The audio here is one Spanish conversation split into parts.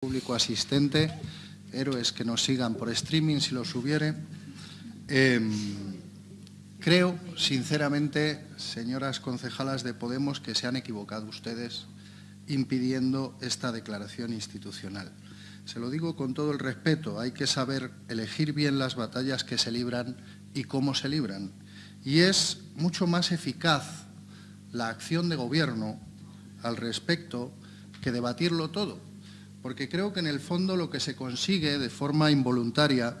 público asistente, héroes que nos sigan por streaming si los hubiere. Em, creo, sinceramente, señoras concejalas de Podemos, que se han equivocado ustedes impidiendo esta declaración institucional. Se lo digo con todo el respeto, hay que saber elegir bien las batallas que se libran y cómo se libran. Y es mucho más eficaz la acción de gobierno al respecto que debatirlo todo porque creo que en el fondo lo que se consigue de forma involuntaria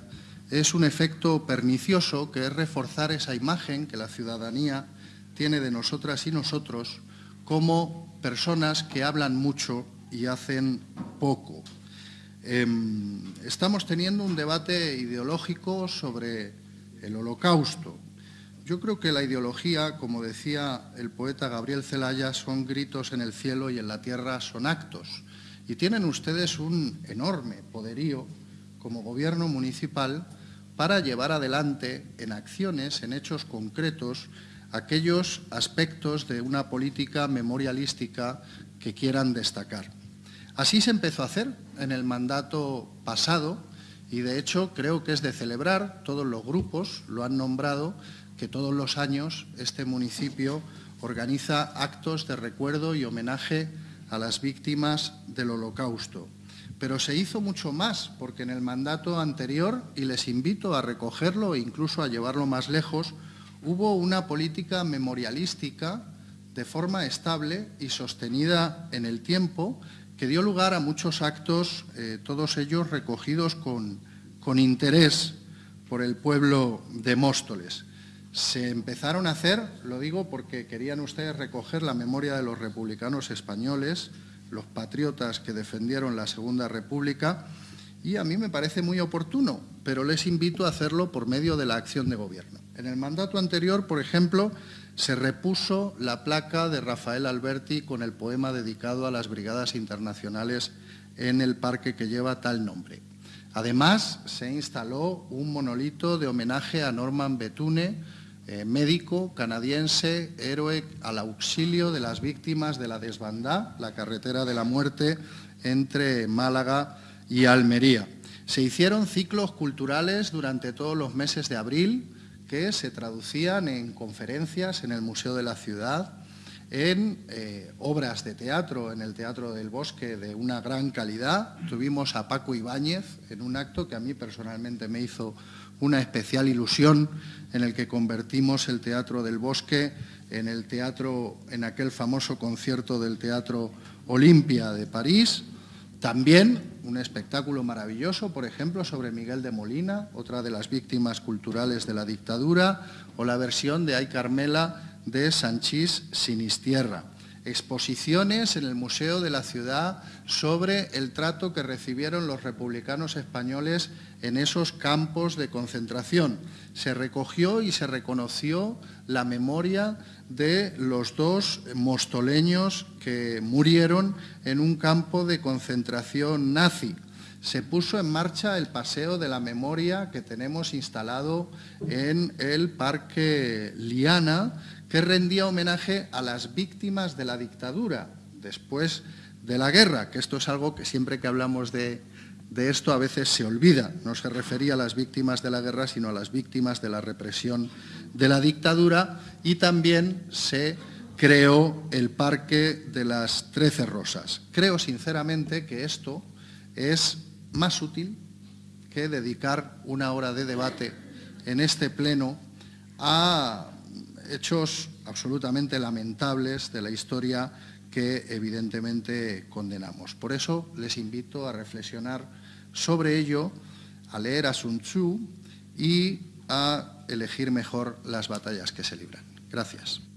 es un efecto pernicioso que es reforzar esa imagen que la ciudadanía tiene de nosotras y nosotros como personas que hablan mucho y hacen poco. Em, estamos teniendo un debate ideológico sobre el holocausto. Yo creo que la ideología, como decía el poeta Gabriel Celaya, son gritos en el cielo y en la tierra son actos. Y tienen ustedes un enorme poderío como gobierno municipal para llevar adelante en acciones, en hechos concretos, aquellos aspectos de una política memorialística que quieran destacar. Así se empezó a hacer en el mandato pasado y, de hecho, creo que es de celebrar, todos los grupos lo han nombrado, que todos los años este municipio organiza actos de recuerdo y homenaje a las víctimas del holocausto. Pero se hizo mucho más, porque en el mandato anterior, y les invito a recogerlo e incluso a llevarlo más lejos, hubo una política memorialística de forma estable y sostenida en el tiempo que dio lugar a muchos actos, eh, todos ellos recogidos con, con interés por el pueblo de Móstoles se empezaron a hacer, lo digo porque querían ustedes recoger la memoria de los republicanos españoles, los patriotas que defendieron la Segunda República, y a mí me parece muy oportuno, pero les invito a hacerlo por medio de la acción de gobierno. En el mandato anterior, por ejemplo, se repuso la placa de Rafael Alberti con el poema dedicado a las brigadas internacionales en el parque que lleva tal nombre. Además, se instaló un monolito de homenaje a Norman Betune, eh, médico canadiense, héroe al auxilio de las víctimas de la desbandá, la carretera de la muerte entre Málaga y Almería. Se hicieron ciclos culturales durante todos los meses de abril que se traducían en conferencias en el Museo de la Ciudad, en eh, obras de teatro en el Teatro del Bosque de una gran calidad. Tuvimos a Paco Ibáñez en un acto que a mí personalmente me hizo una especial ilusión en el que convertimos el Teatro del Bosque en el teatro, en aquel famoso concierto del Teatro Olimpia de París. También un espectáculo maravilloso, por ejemplo, sobre Miguel de Molina, otra de las víctimas culturales de la dictadura, o la versión de Ay Carmela de Sanchís Sinistierra exposiciones en el Museo de la Ciudad sobre el trato que recibieron los republicanos españoles en esos campos de concentración. Se recogió y se reconoció la memoria de los dos mostoleños que murieron en un campo de concentración nazi. Se puso en marcha el Paseo de la Memoria que tenemos instalado en el Parque Liana, que rendía homenaje a las víctimas de la dictadura después de la guerra, que esto es algo que siempre que hablamos de, esto a veces se olvida. No se refería a las víctimas de la guerra, sino a las víctimas de la represión de la dictadura y también se creó el Parque de las Trece Rosas. Creo sinceramente que esto es más útil que dedicar una hora de debate en este pleno a hechos absolutamente lamentables de la historia que evidentemente condenamos. Por eso les invito a reflexionar sobre ello, a leer a Sun Tzu y a elegir mejor las batallas que se libran. Gracias.